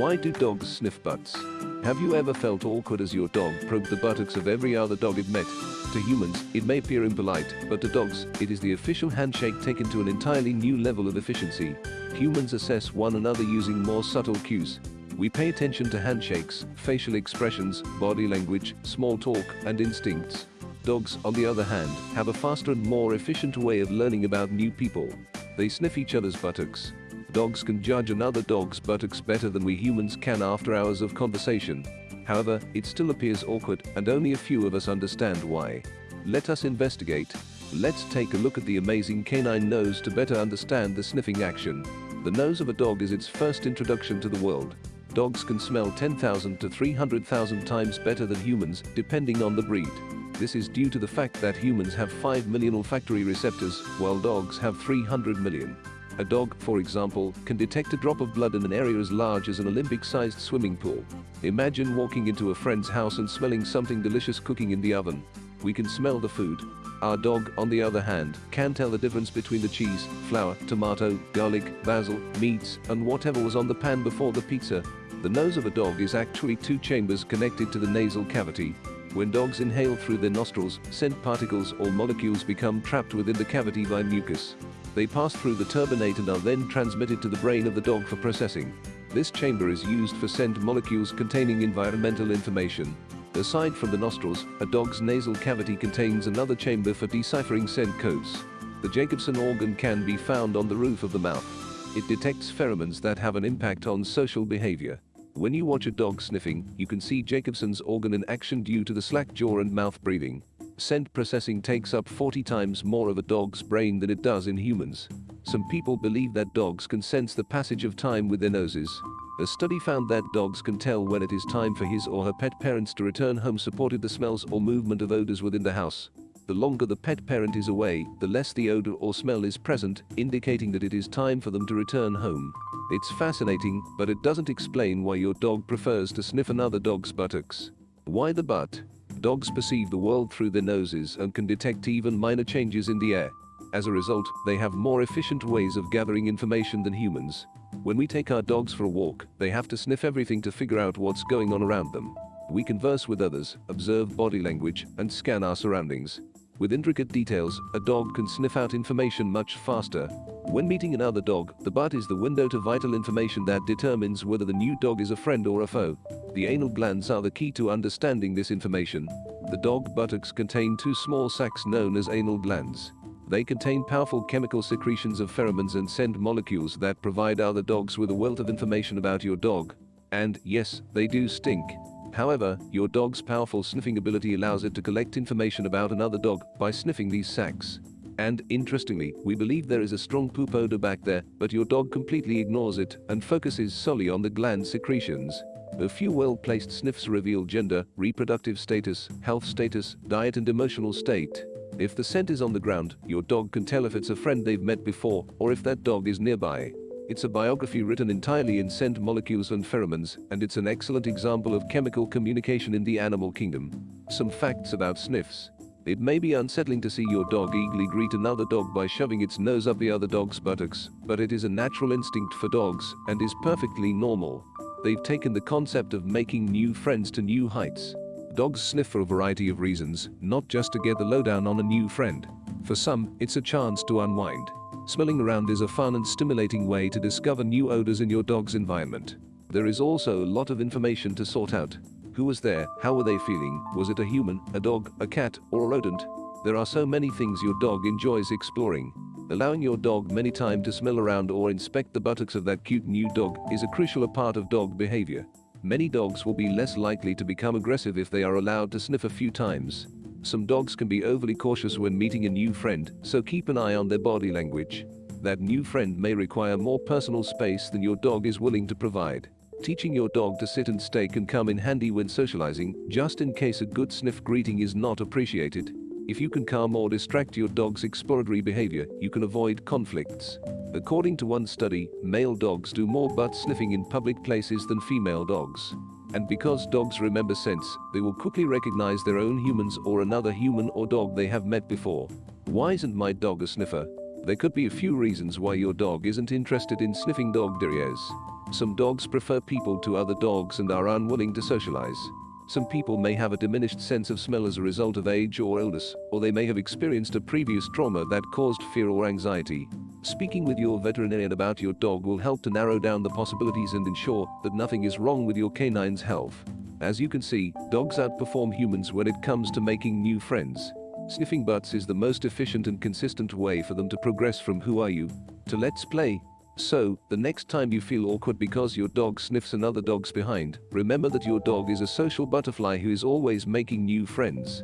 Why do dogs sniff butts? Have you ever felt awkward as your dog probed the buttocks of every other dog it met? To humans, it may appear impolite, but to dogs, it is the official handshake taken to an entirely new level of efficiency. Humans assess one another using more subtle cues. We pay attention to handshakes, facial expressions, body language, small talk, and instincts. Dogs, on the other hand, have a faster and more efficient way of learning about new people. They sniff each other's buttocks, Dogs can judge another dog's buttocks better than we humans can after hours of conversation. However, it still appears awkward and only a few of us understand why. Let us investigate. Let's take a look at the amazing canine nose to better understand the sniffing action. The nose of a dog is its first introduction to the world. Dogs can smell 10,000 to 300,000 times better than humans, depending on the breed. This is due to the fact that humans have 5 million olfactory receptors, while dogs have 300 million. A dog, for example, can detect a drop of blood in an area as large as an Olympic-sized swimming pool. Imagine walking into a friend's house and smelling something delicious cooking in the oven. We can smell the food. Our dog, on the other hand, can tell the difference between the cheese, flour, tomato, garlic, basil, meats, and whatever was on the pan before the pizza. The nose of a dog is actually two chambers connected to the nasal cavity. When dogs inhale through their nostrils, scent particles or molecules become trapped within the cavity by mucus. They pass through the turbinate and are then transmitted to the brain of the dog for processing. This chamber is used for scent molecules containing environmental information. Aside from the nostrils, a dog's nasal cavity contains another chamber for deciphering scent codes. The Jacobson organ can be found on the roof of the mouth. It detects pheromones that have an impact on social behavior. When you watch a dog sniffing, you can see Jacobson's organ in action due to the slack jaw and mouth breathing scent processing takes up 40 times more of a dog's brain than it does in humans. Some people believe that dogs can sense the passage of time with their noses. A study found that dogs can tell when it is time for his or her pet parents to return home supported the smells or movement of odors within the house. The longer the pet parent is away, the less the odor or smell is present, indicating that it is time for them to return home. It's fascinating, but it doesn't explain why your dog prefers to sniff another dog's buttocks. Why the butt? Dogs perceive the world through their noses and can detect even minor changes in the air. As a result, they have more efficient ways of gathering information than humans. When we take our dogs for a walk, they have to sniff everything to figure out what's going on around them. We converse with others, observe body language, and scan our surroundings. With intricate details, a dog can sniff out information much faster. When meeting another dog, the butt is the window to vital information that determines whether the new dog is a friend or a foe. The anal glands are the key to understanding this information. The dog buttocks contain two small sacs known as anal glands. They contain powerful chemical secretions of pheromones and scent molecules that provide other dogs with a wealth of information about your dog. And yes, they do stink. However, your dog's powerful sniffing ability allows it to collect information about another dog by sniffing these sacs. And, interestingly, we believe there is a strong poop odor back there, but your dog completely ignores it and focuses solely on the gland secretions. A few well-placed sniffs reveal gender, reproductive status, health status, diet and emotional state. If the scent is on the ground, your dog can tell if it's a friend they've met before or if that dog is nearby. It's a biography written entirely in scent molecules and pheromones, and it's an excellent example of chemical communication in the animal kingdom. Some facts about sniffs. It may be unsettling to see your dog eagerly greet another dog by shoving its nose up the other dog's buttocks, but it is a natural instinct for dogs and is perfectly normal. They've taken the concept of making new friends to new heights. Dogs sniff for a variety of reasons, not just to get the lowdown on a new friend. For some, it's a chance to unwind. Smelling around is a fun and stimulating way to discover new odors in your dog's environment. There is also a lot of information to sort out. Who was there? How were they feeling? Was it a human, a dog, a cat, or a rodent? There are so many things your dog enjoys exploring. Allowing your dog many time to smell around or inspect the buttocks of that cute new dog is a crucial part of dog behavior. Many dogs will be less likely to become aggressive if they are allowed to sniff a few times. Some dogs can be overly cautious when meeting a new friend, so keep an eye on their body language. That new friend may require more personal space than your dog is willing to provide. Teaching your dog to sit and stay can come in handy when socializing, just in case a good sniff greeting is not appreciated. If you can calm or distract your dog's exploratory behavior, you can avoid conflicts. According to one study, male dogs do more butt sniffing in public places than female dogs. And because dogs remember scents, they will quickly recognize their own humans or another human or dog they have met before. Why isn't my dog a sniffer? There could be a few reasons why your dog isn't interested in sniffing dog derriers. Some dogs prefer people to other dogs and are unwilling to socialize. Some people may have a diminished sense of smell as a result of age or illness, or they may have experienced a previous trauma that caused fear or anxiety. Speaking with your veterinarian about your dog will help to narrow down the possibilities and ensure that nothing is wrong with your canine's health. As you can see, dogs outperform humans when it comes to making new friends. Sniffing butts is the most efficient and consistent way for them to progress from who are you to let's play so, the next time you feel awkward because your dog sniffs another dog's behind, remember that your dog is a social butterfly who is always making new friends.